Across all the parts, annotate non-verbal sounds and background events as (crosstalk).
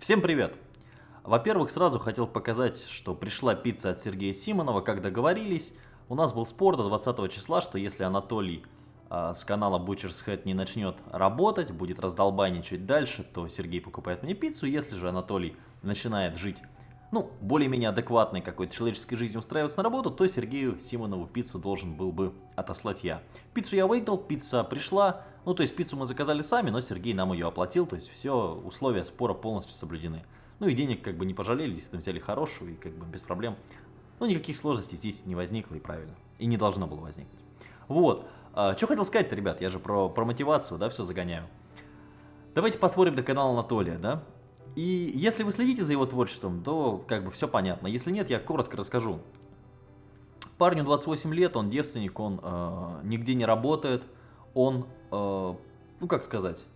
Всем привет! Во-первых, сразу хотел показать, что пришла пицца от Сергея Симонова, как договорились. У нас был спор до 20 числа, что если Анатолий э, с канала Butcher's Head не начнет работать, будет раздолбайничать дальше, то Сергей покупает мне пиццу. Если же Анатолий начинает жить, ну, более-менее адекватной какой-то человеческой жизнью устраиваться на работу, то Сергею Симонову пиццу должен был бы отослать я. Пиццу я выиграл, пицца пришла, ну, то есть пиццу мы заказали сами, но Сергей нам ее оплатил, то есть все условия спора полностью соблюдены. Ну и денег как бы не пожалели, действительно взяли хорошую и как бы без проблем. Ну никаких сложностей здесь не возникло и правильно. И не должно было возникнуть. Вот. А, что хотел сказать-то, ребят, я же про, про мотивацию, да, все загоняю. Давайте посмотрим до канала Анатолия, да. И если вы следите за его творчеством, то как бы все понятно. Если нет, я коротко расскажу. Парню 28 лет, он девственник, он э, нигде не работает, он, э, ну как сказать,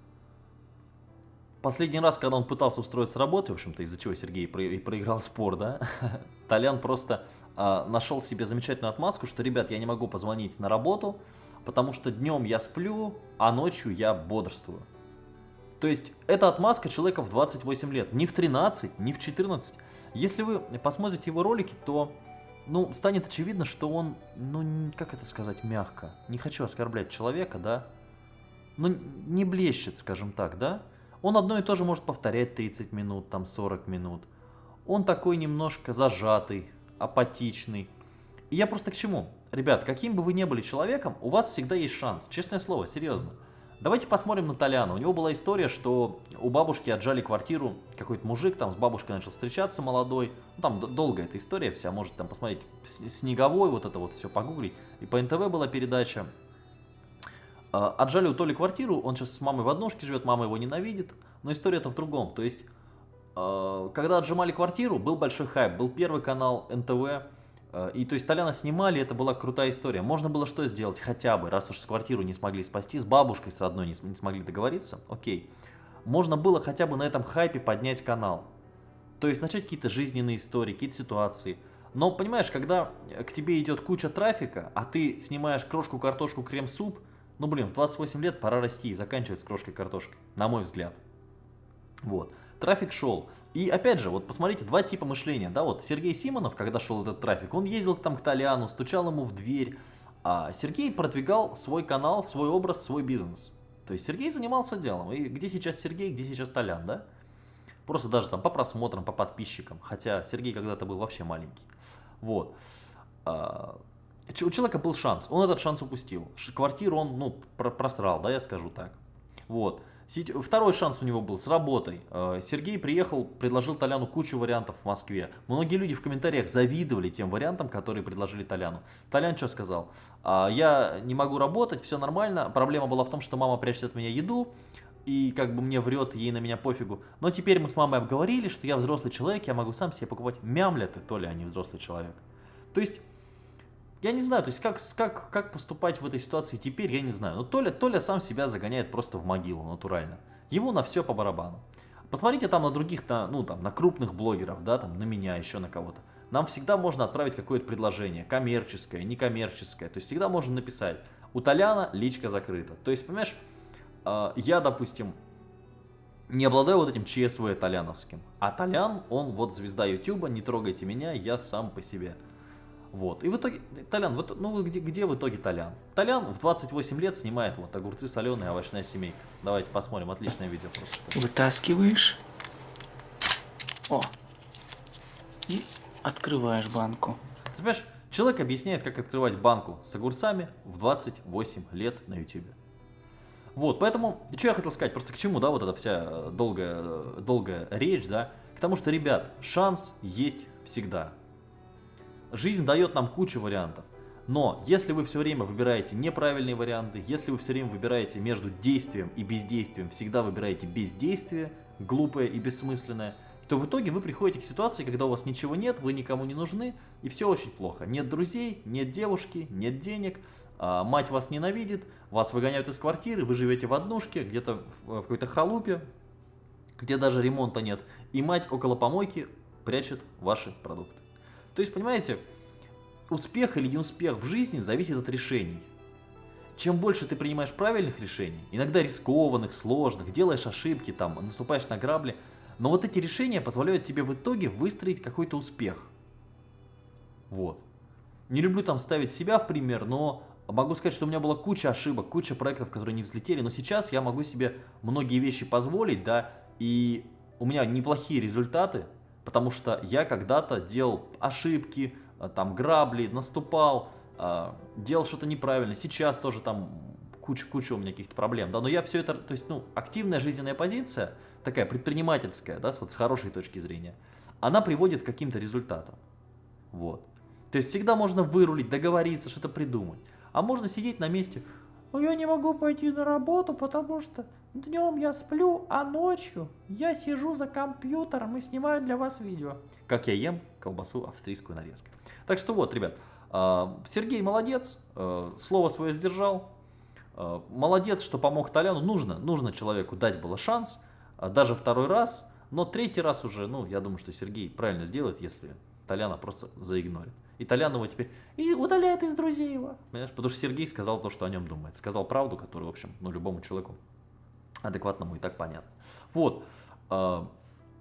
Последний раз, когда он пытался устроиться работать, в общем-то, из-за чего Сергей и проиграл спор, да, (laughs) Толян просто э, нашел себе замечательную отмазку, что, ребят, я не могу позвонить на работу, потому что днем я сплю, а ночью я бодрствую. То есть, это отмазка человека в 28 лет, не в 13, не в 14. Если вы посмотрите его ролики, то, ну, станет очевидно, что он, ну, как это сказать мягко, не хочу оскорблять человека, да, ну, не блещет, скажем так, да, он одно и то же может повторять 30 минут, там 40 минут. Он такой немножко зажатый, апатичный. И я просто к чему? Ребят, каким бы вы ни были человеком, у вас всегда есть шанс. Честное слово, серьезно. Давайте посмотрим на Толяна. У него была история, что у бабушки отжали квартиру, какой-то мужик там с бабушкой начал встречаться молодой. Ну, там долгая эта история вся, можете там посмотреть. Снеговой, вот это вот все погуглить. И по НТВ была передача. А, отжали у Толи квартиру, он сейчас с мамой в однушке живет, мама его ненавидит, но история-то в другом. То есть, а, когда отжимали квартиру, был большой хайп, был первый канал НТВ, и то есть Толяна снимали, это была крутая история. Можно было что сделать хотя бы, раз уж с квартиру не смогли спасти, с бабушкой, с родной не, не смогли договориться, окей. Можно было хотя бы на этом хайпе поднять канал. То есть начать какие-то жизненные истории, какие-то ситуации. Но понимаешь, когда к тебе идет куча трафика, а ты снимаешь крошку, картошку, крем-суп – ну, блин, в 28 лет пора расти и заканчивать с крошкой картошкой, на мой взгляд. Вот. Трафик шел. И опять же, вот посмотрите, два типа мышления. Да, вот Сергей Симонов, когда шел этот трафик, он ездил там к Толяну, стучал ему в дверь. А Сергей продвигал свой канал, свой образ, свой бизнес. То есть Сергей занимался делом. И где сейчас Сергей, где сейчас Толян, да? Просто даже там по просмотрам, по подписчикам. Хотя Сергей когда-то был вообще маленький. Вот. А, у человека был шанс, он этот шанс упустил. Квартиру он, ну, просрал, да, я скажу так. Вот. Второй шанс у него был с работой. Э, Сергей приехал, предложил Толяну кучу вариантов в Москве. Многие люди в комментариях завидовали тем вариантам, которые предложили Толяну. Толян что сказал? «А, я не могу работать, все нормально. Проблема была в том, что мама прячет от меня еду. И как бы мне врет, ей на меня пофигу. Но теперь мы с мамой обговорили, что я взрослый человек, я могу сам себе покупать. Мямля ты, Толя, а не взрослый человек. То есть я не знаю, то есть как, как, как поступать в этой ситуации теперь, я не знаю. Но Толя, Толя сам себя загоняет просто в могилу, натурально. Ему на все по барабану. Посмотрите там на других, на, ну там, на крупных блогеров, да, там, на меня, еще на кого-то. Нам всегда можно отправить какое-то предложение, коммерческое, некоммерческое. То есть всегда можно написать, у Толяна личка закрыта. То есть, понимаешь, э, я, допустим, не обладаю вот этим ЧСВ толяновским. А Толян, он вот звезда Ютуба, не трогайте меня, я сам по себе. Вот. И в итоге, Толян, вот, ну где, где в итоге Толян? Толян в 28 лет снимает вот огурцы соленые, овощная семейка. Давайте посмотрим, отличное видео просто. Вытаскиваешь. О. И открываешь банку. Ты понимаешь, человек объясняет, как открывать банку с огурцами в 28 лет на YouTube. Вот, поэтому, что я хотел сказать, просто к чему, да, вот эта вся долгая, долгая речь, да, к тому, что, ребят, шанс есть всегда. Жизнь дает нам кучу вариантов. Но если вы все время выбираете неправильные варианты, если вы все время выбираете между действием и бездействием, всегда выбираете бездействие, глупое и бессмысленное, то в итоге вы приходите к ситуации, когда у вас ничего нет, вы никому не нужны, и все очень плохо. Нет друзей, нет девушки, нет денег, а, мать вас ненавидит, вас выгоняют из квартиры, вы живете в однушке, где-то в какой-то халупе, где даже ремонта нет, и мать около помойки прячет ваши продукты. То есть, понимаете, успех или неуспех в жизни зависит от решений. Чем больше ты принимаешь правильных решений, иногда рискованных, сложных, делаешь ошибки, там, наступаешь на грабли, Но вот эти решения позволяют тебе в итоге выстроить какой-то успех. Вот. Не люблю там ставить себя в пример, но могу сказать, что у меня была куча ошибок, куча проектов, которые не взлетели, но сейчас я могу себе многие вещи позволить, да, и у меня неплохие результаты, потому что я когда-то делал ошибки, э, там грабли, наступал, э, делал что-то неправильно, сейчас тоже там куча-куча у меня каких-то проблем, да, но я все это, то есть, ну, активная жизненная позиция, такая предпринимательская, да, вот с хорошей точки зрения, она приводит к каким-то результатам, вот. То есть всегда можно вырулить, договориться, что-то придумать. А можно сидеть на месте. Ну, я не могу пойти на работу, потому что днем я сплю, а ночью я сижу за компьютером и снимаю для вас видео. Как я ем колбасу австрийскую нарезку. Так что вот, ребят, а, Сергей молодец, а, слово свое сдержал. А, молодец, что помог Толяну. Нужно, нужно человеку дать было шанс, даже второй раз. Но третий раз уже, ну, я думаю, что Сергей правильно сделает, если Толяна просто заигнорит. И Толян его теперь и удаляет из друзей его. Понимаешь? Потому что Сергей сказал то, что о нем думает. Сказал правду, которую, в общем, ну, любому человеку адекватному и так понятно. Вот. А,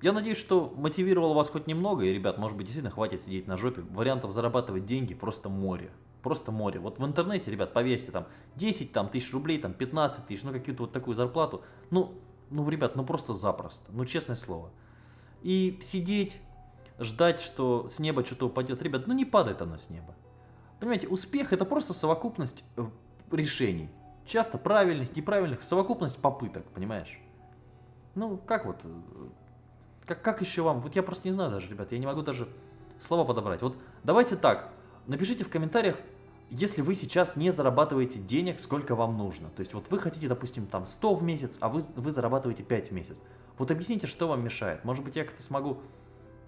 я надеюсь, что мотивировал вас хоть немного, и, ребят, может быть, действительно хватит сидеть на жопе. Вариантов зарабатывать деньги просто море. Просто море. Вот в интернете, ребят, поверьте, там 10 там, тысяч рублей, там 15 тысяч, ну какую-то вот такую зарплату. Ну, ну, ребят, ну просто запросто. Ну, честное слово. И сидеть, ждать, что с неба что-то упадет. Ребят, ну не падает оно с неба. Понимаете, успех это просто совокупность э, решений. Часто правильных, неправильных, совокупность попыток, понимаешь? Ну, как вот, э, как, как еще вам? Вот я просто не знаю даже, ребят, я не могу даже слова подобрать. Вот давайте так, напишите в комментариях, если вы сейчас не зарабатываете денег, сколько вам нужно. То есть вот вы хотите, допустим, там 100 в месяц, а вы, вы зарабатываете 5 в месяц. Вот объясните, что вам мешает. Может быть, я как-то смогу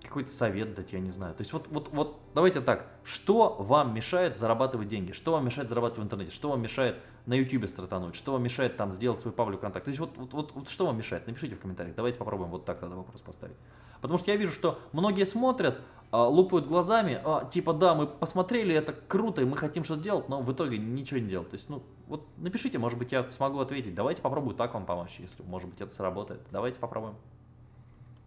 какой-то совет дать, я не знаю. То есть вот, вот, вот давайте так, что вам мешает зарабатывать деньги? Что вам мешает зарабатывать в интернете? Что вам мешает на YouTube стартануть? Что вам мешает там сделать свой паблик контакт? То есть вот, вот, вот, вот что вам мешает? Напишите в комментариях. Давайте попробуем вот так тогда вопрос поставить. Потому что я вижу, что многие смотрят, а, лупают глазами, а, типа да, мы посмотрели, это круто, и мы хотим что-то делать, но в итоге ничего не делать. То есть, ну, вот напишите, может быть, я смогу ответить. Давайте попробую так вам помочь, если, может быть, это сработает. Давайте попробуем.